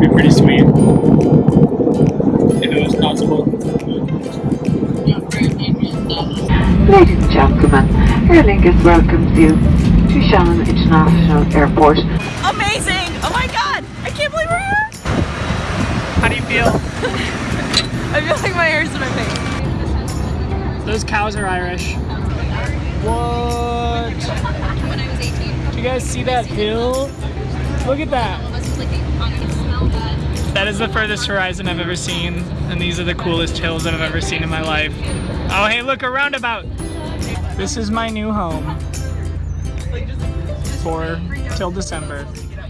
be pretty sweet. If it was possible. Ladies and gentlemen, Aer Lingus welcomes you to Shannon International Airport. Amazing! Oh my god! I can't believe we're here! How do you feel? I feel like my hair's in my face. Those cows are Irish. What? Do you guys see that hill? Look at that. That. Is the furthest horizon I've ever seen, and these are the coolest hills I've ever seen in my life. Oh, hey, look, a roundabout. This is my new home for till December.